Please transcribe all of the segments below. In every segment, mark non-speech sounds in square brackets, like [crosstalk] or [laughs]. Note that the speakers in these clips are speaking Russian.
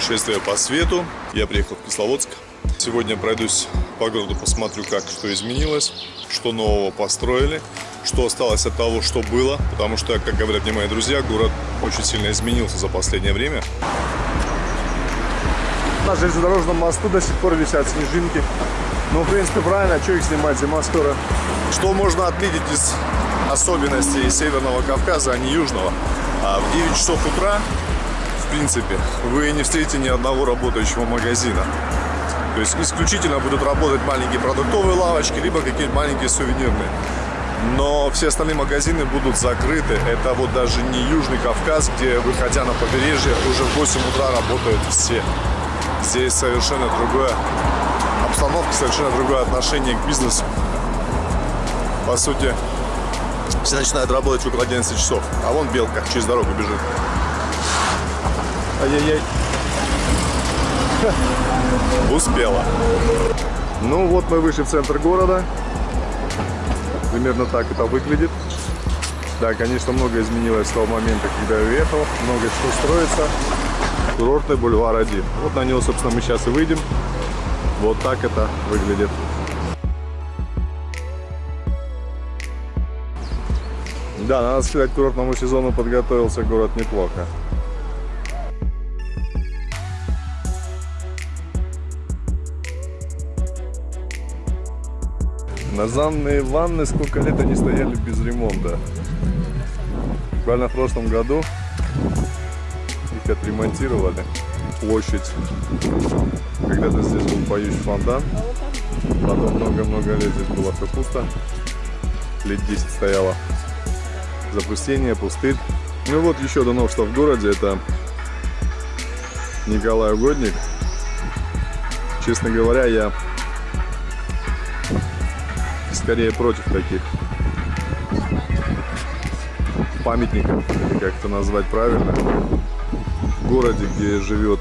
путешествие по свету. Я приехал в Кисловодск. Сегодня пройдусь по городу, посмотрю, как что изменилось, что нового построили, что осталось от того, что было. Потому что, как говорят мне мои друзья, город очень сильно изменился за последнее время. На железнодорожном мосту до сих пор висят снежинки. Ну, в принципе, правильно, а что их снимать, зима скоро. Что можно отметить из особенностей Северного Кавказа, а не Южного? А в 9 часов утра, в принципе, вы не встретите ни одного работающего магазина. То есть исключительно будут работать маленькие продуктовые лавочки, либо какие-нибудь маленькие сувенирные. Но все остальные магазины будут закрыты. Это вот даже не Южный Кавказ, где, выходя на побережье, уже в 8 утра работают все. Здесь совершенно другое обстановка, совершенно другое отношение к бизнесу. По сути, все начинают работать около 11 часов. А вон белка через дорогу бежит. Ай-яй-яй. Успела. Ну вот мы вышли в центр города. Примерно так это выглядит. Да, конечно, много изменилось с того момента, когда я уехал. Много что строится. Курортный бульвар 1. Вот на него, собственно, мы сейчас и выйдем. Вот так это выглядит. Да, надо сказать, к курортному сезону подготовился город неплохо. Наземные ванны сколько лет они стояли без ремонта. Буквально в прошлом году их отремонтировали. Площадь. Когда-то здесь был поющий фонтан. Потом много-много лет здесь было все пусто. Лет 10 стояло. Запустение, пустырь. Ну вот еще одно новшество в городе. Это Николай Угодник. Честно говоря, я скорее против таких памятников, или как это назвать правильно, в городе, где живет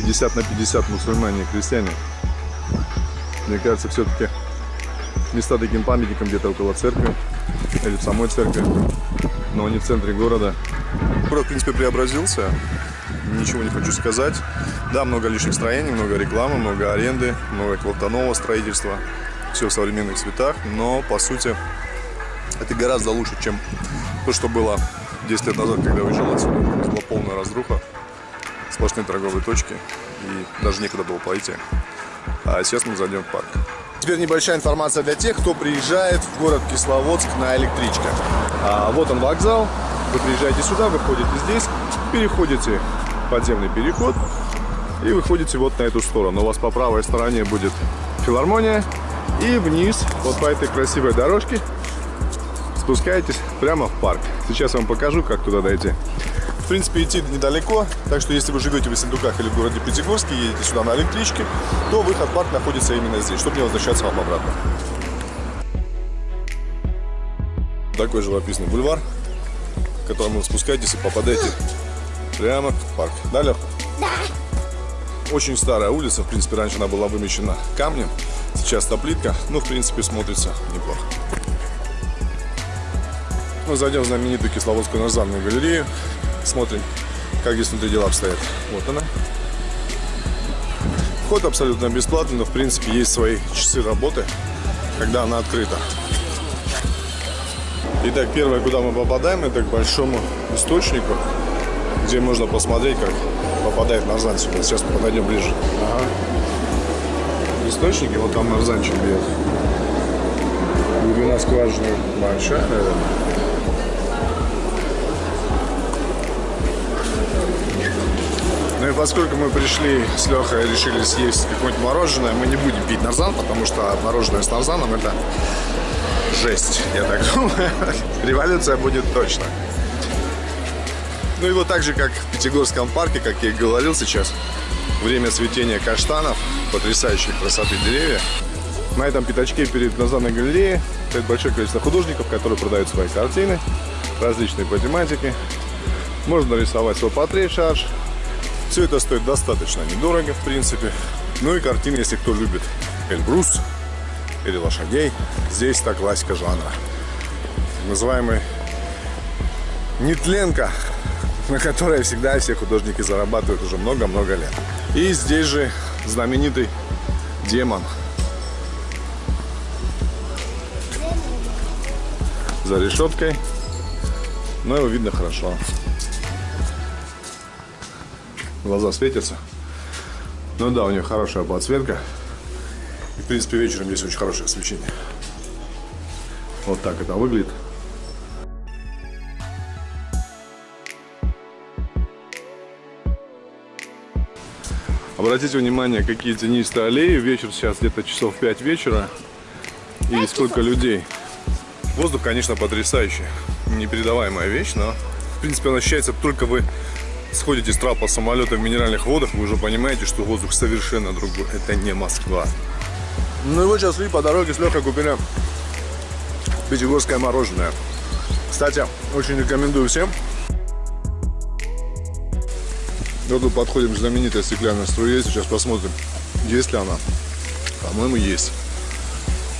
50 на 50 мусульмане и христиане. Мне кажется, все-таки места таким памятником где-то около церкви или в самой церкви, но не в центре города. Город, в принципе, преобразился. Ничего не хочу сказать. Да, много лишних строений, много рекламы, много аренды, много какого-то нового строительства все в современных цветах, но по сути это гораздо лучше, чем то, что было 10 лет назад, когда уезжал отсюда. Была полная разруха, сплошные торговые точки и даже некуда было пойти. А сейчас мы зайдем в парк. Теперь небольшая информация для тех, кто приезжает в город Кисловодск на электричке. А, вот он вокзал, вы приезжаете сюда, выходите здесь, переходите подземный переход и выходите вот на эту сторону. У вас по правой стороне будет филармония, и вниз, вот по этой красивой дорожке, спускаетесь прямо в парк. Сейчас вам покажу, как туда дойти. В принципе, идти недалеко, так что если вы живете в Ессентуках или в городе Пятигорске, едете сюда на электричке, то выход в парк находится именно здесь, чтобы не возвращаться вам обратно. Такой живописный бульвар, к которому вы спускаетесь и попадаете прямо в парк. Да, Лех? Да. Очень старая улица, в принципе, раньше она была вымещена камнем. Сейчас плитка, ну, в принципе, смотрится неплохо. Мы ну, зайдем в знаменитую Кисловодскую наземную галерею. Смотрим, как здесь внутри дела обстоят. Вот она. Вход абсолютно бесплатный, но, в принципе, есть свои часы работы, когда она открыта. Итак, первое, куда мы попадаем, это к большому источнику, где можно посмотреть, как попадает нарзан сюда. Сейчас мы подойдем ближе. Ага источники, вот там нарзанчик бьет. Глубина скважины большая, наверное. Ну и поскольку мы пришли с Лехой решили съесть какое-нибудь мороженое, мы не будем пить нарзан, потому что мороженое с нарзаном это жесть, я так думаю. [laughs] Революция будет точно. Ну и вот так же, как в Пятигорском парке, как я и говорил сейчас, время цветения каштанов, потрясающей красоты деревья. На этом пятачке перед Назанной галереей стоит большое количество художников, которые продают свои картины, различные по тематике. Можно рисовать свой портрет, шарж. Все это стоит достаточно недорого, в принципе. Ну и картины, если кто любит Эльбрус или лошадей, здесь та классика жанра. Называемый Нетленко на которой всегда все художники зарабатывают уже много-много лет. И здесь же знаменитый демон. За решеткой. Но его видно хорошо. Глаза светятся. Ну да, у нее хорошая подсветка. И, в принципе, вечером здесь очень хорошее освещение. Вот так это выглядит. Обратите внимание, какие тенистые аллеи. Вечер сейчас где-то часов 5 вечера. И сколько людей. Воздух, конечно, потрясающий. Непередаваемая вещь, но в принципе он ощущается только вы сходите с трапа самолета в минеральных водах, вы уже понимаете, что воздух совершенно другой. Это не Москва. Ну и вот сейчас шли по дороге с Лехой купили пятигорское мороженое. Кстати, очень рекомендую всем. Вот тут подходим к знаменитой стеклянной струе. Сейчас посмотрим, есть ли она. По-моему, есть.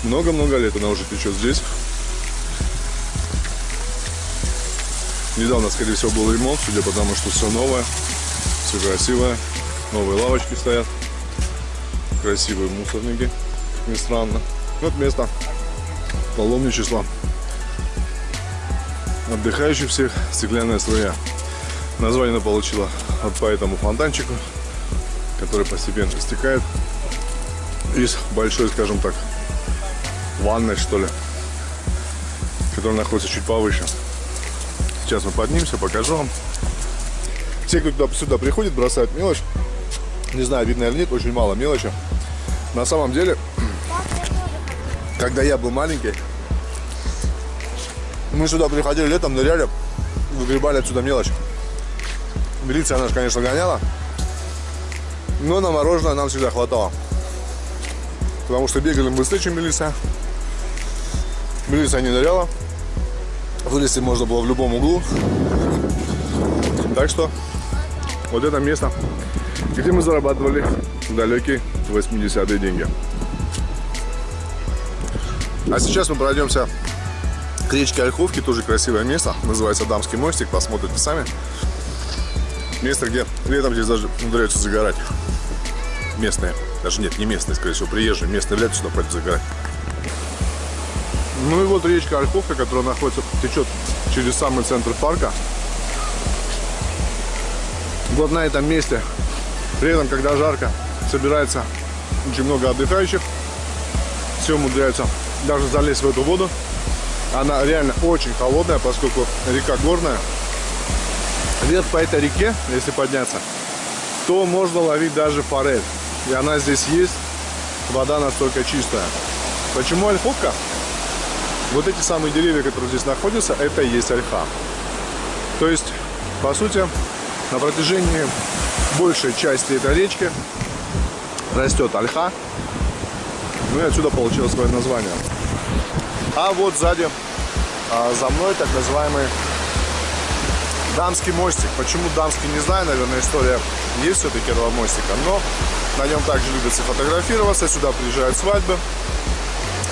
Много-много лет она уже течет здесь. Недавно, скорее всего, был ремонт, судя по тому, что все новое, все красивое. Новые лавочки стоят. Красивые мусорники, ни странно. Вот место паломничества. Отдыхающих всех стеклянная струя. Название она получила вот по этому фонтанчику, который постепенно стекает из большой, скажем так, ванной, что ли, которая находится чуть повыше. Сейчас мы поднимемся, покажу вам. Все, кто сюда приходит, бросают мелочь. Не знаю, видно или нет, очень мало мелочи. На самом деле, когда я был маленький, мы сюда приходили летом, ныряли, выгребали отсюда мелочь. Милиция нас, конечно, гоняла. Но на мороженое нам всегда хватало. Потому что бегали мы быстрее, чем милиция. Милиция не ныряла. Вылезти можно было в любом углу. Так что вот это место, где мы зарабатывали далекие 80-е деньги. А сейчас мы пройдемся к речке Ольховки, тоже красивое место. Называется Дамский мостик, посмотрите сами. Место, где летом здесь даже умудряются загорать. Местные. Даже нет, не местные, скорее всего, приезжие. Местные лето сюда пойдут загорать. Ну и вот речка Ольховка, которая находится, течет через самый центр парка. Вот на этом месте, летом, когда жарко, собирается очень много отдыхающих. Все умудряются даже залезть в эту воду. Она реально очень холодная, поскольку река горная вверх по этой реке, если подняться, то можно ловить даже форель. И она здесь есть, вода настолько чистая. Почему ольховка? Вот эти самые деревья, которые здесь находятся, это и есть ольха. То есть, по сути, на протяжении большей части этой речки растет ольха. Ну и отсюда получилось свое название. А вот сзади, а, за мной, так называемый Дамский мостик. Почему дамский, не знаю, наверное, история есть все-таки этого мостика, но на нем также любят фотографироваться, сюда приезжают свадьбы.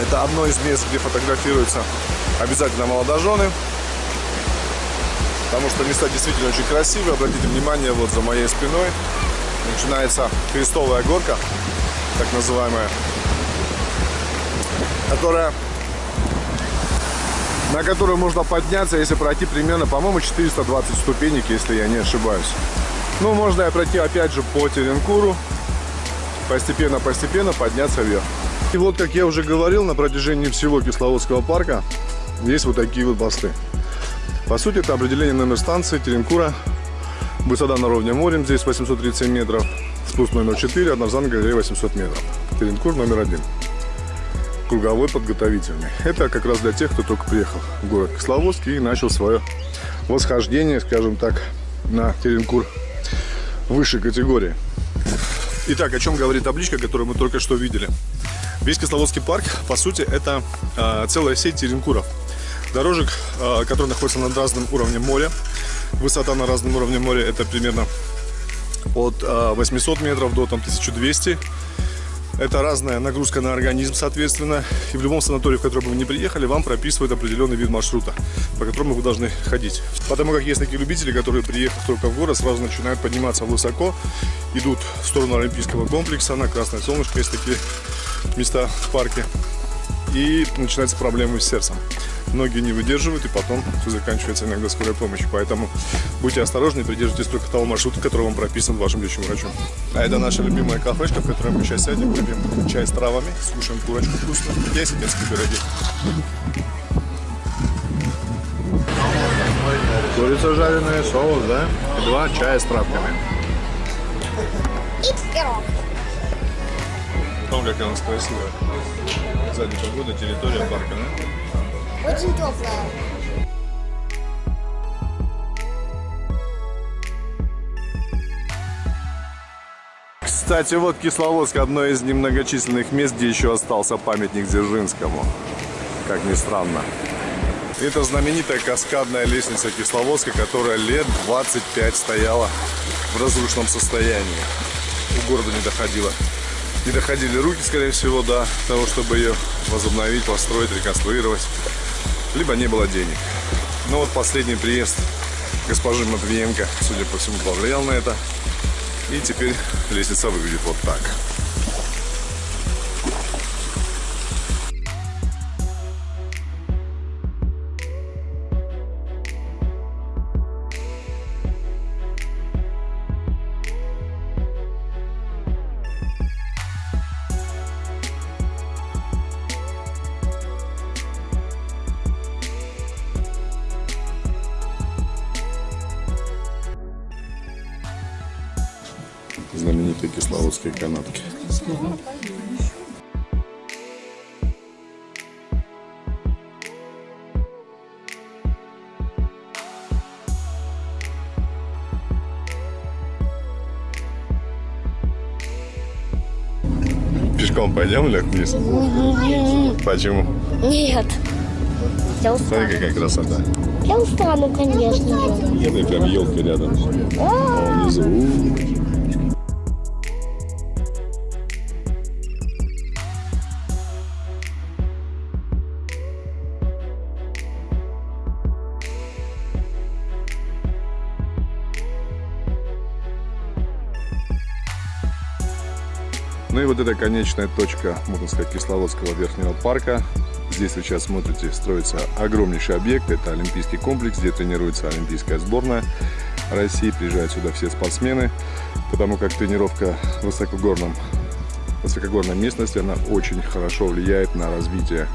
Это одно из мест, где фотографируются обязательно молодожены, потому что места действительно очень красивые. Обратите внимание, вот за моей спиной начинается крестовая горка, так называемая, которая на которую можно подняться, если пройти примерно, по-моему, 420 ступенек, если я не ошибаюсь. Ну, можно и пройти опять же по Теренкуру, постепенно-постепенно подняться вверх. И вот, как я уже говорил, на протяжении всего Кисловодского парка есть вот такие вот посты. По сути, это определение номер станции Теренкура. Высота на уровне морем здесь 837 метров. Спуск номер 4, однозанная галерея 800 метров. Теренкур номер 1 круговой подготовительный. Это как раз для тех, кто только приехал в город Кисловодск и начал свое восхождение, скажем так, на Теренкур высшей категории. Итак, о чем говорит табличка, которую мы только что видели? Весь Кисловодский парк, по сути, это э, целая сеть теренкуров. Дорожек, э, которые находятся над разным уровнем моря. Высота на разном уровне моря это примерно от э, 800 метров до там, 1200 Это разная нагрузка на организм, соответственно. И в любом санатории, в который бы вы не приехали, вам прописывают определенный вид маршрута, по которому вы должны ходить. Потому как есть такие любители, которые, приехав только в город, сразу начинают подниматься высоко, идут в сторону Олимпийского комплекса, на Красное Солнышко, есть такие места в парке. И начинаются проблемы с сердцем многие не выдерживают, и потом заканчивается иногда скорая помощь. Поэтому будьте осторожны и придерживайтесь только того маршрута, который вам прописан вашим лечащим врачом. А это наша любимая кафешка, в которой мы сейчас сядем, выпьем чай с травами, слушаем курочку вкусную, 10 детские пироги. Курица жареная, соус, да? И два чая с травками. И пирог. У нас красивая. Сзади погода, территория парка, да? Очень теплая. Кстати, вот Кисловодск одно из немногочисленных мест, где еще остался памятник Дзержинскому. Как ни странно. Это знаменитая каскадная лестница Кисловодска, которая лет 25 стояла в разрушенном состоянии. У города не доходила. Не доходили руки, скорее всего, до того, чтобы ее возобновить, построить, реконструировать либо не было денег. Но вот последний приезд госпожи Матвиенко, судя по всему, повлиял на это. И теперь лестница выглядит вот так. Знаменитые кисловодские канатки. Пешком пойдем или вниз? Почему? Нет. Я Смотри, какая красота. Я устану, конечно. Нет, прям елка рядом. А внизу. Вот эта конечная точка, можно сказать, Кисловодского верхнего парка. Здесь вы сейчас смотрите, строится огромнейший объект. Это Олимпийский комплекс, где тренируется Олимпийская сборная России. Приезжают сюда все спортсмены, потому как тренировка в высокогорном, высокогорной местности, она очень хорошо влияет на развитие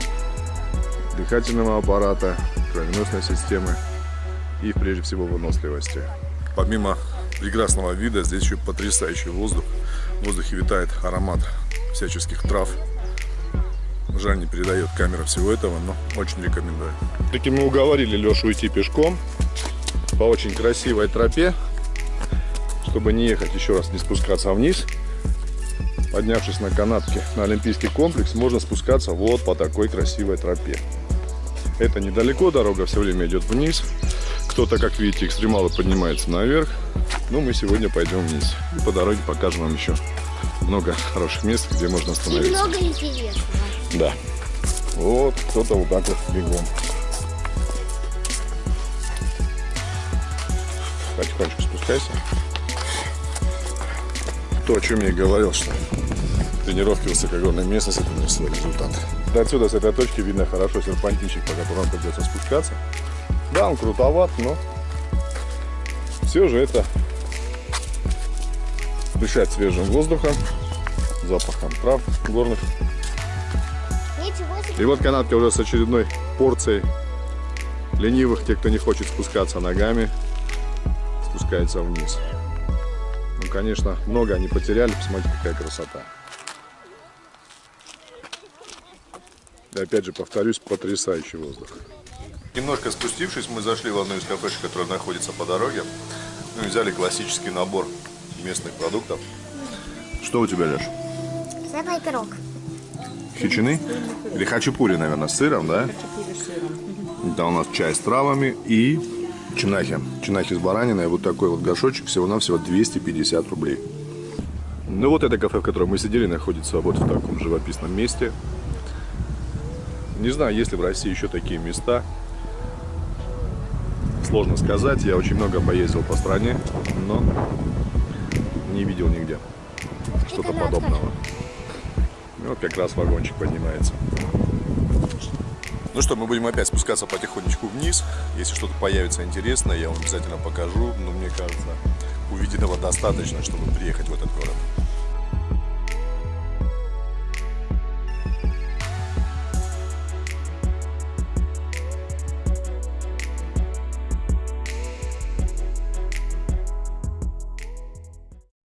дыхательного аппарата, кровеносной системы и, прежде всего, выносливости. Помимо прекрасного вида, здесь еще потрясающий воздух. В воздухе витает аромат всяческих трав. Жаль, не передает камера всего этого, но очень рекомендую. Таки мы уговорили Лешу уйти пешком по очень красивой тропе, чтобы не ехать еще раз, не спускаться вниз. Поднявшись на канатке на Олимпийский комплекс, можно спускаться вот по такой красивой тропе. Это недалеко, дорога все время идет вниз. Кто-то, как видите, экстремалы поднимается наверх. Но мы сегодня пойдем вниз. И по дороге покажем вам еще много хороших мест, где можно И остановиться. много интересного. Да. Вот кто-то вот так вот бегом. Потихонечку спускайся. То, о чем я и говорил, что тренировки в высокогорной местности это свой результат. Да отсюда, с этой точки, видно хорошо серпантинчик, по которому придется спускаться. Да, он крутоват, но все же это дышать свежим воздухом, запахом трав горных и вот канатка уже с очередной порцией ленивых, те, кто не хочет спускаться ногами, спускается вниз. Ну, конечно, много они потеряли, посмотрите, какая красота. И опять же, повторюсь, потрясающий воздух. Немножко спустившись, мы зашли в одну из кафешек, которая находится по дороге. Ну и взяли классический набор местных продуктов. Что у тебя, Леш? Сырный пирог. Хичины? Или хачапури, наверное, с сыром, да? Да, у нас чай с травами и чинахи. Чинахи с бараниной. Вот такой вот горшочек всего-навсего 250 рублей. Ну вот это кафе, в котором мы сидели, находится вот в таком живописном месте. Не знаю, есть ли в России еще такие места. Сложно сказать. Я очень много поездил по стране, но не видел нигде что-то подобного. И вот как раз вагончик поднимается. Ну что, мы будем опять спускаться потихонечку вниз. Если что-то появится интересное, я вам обязательно покажу. Но мне кажется, увиденного достаточно, чтобы приехать в этот город.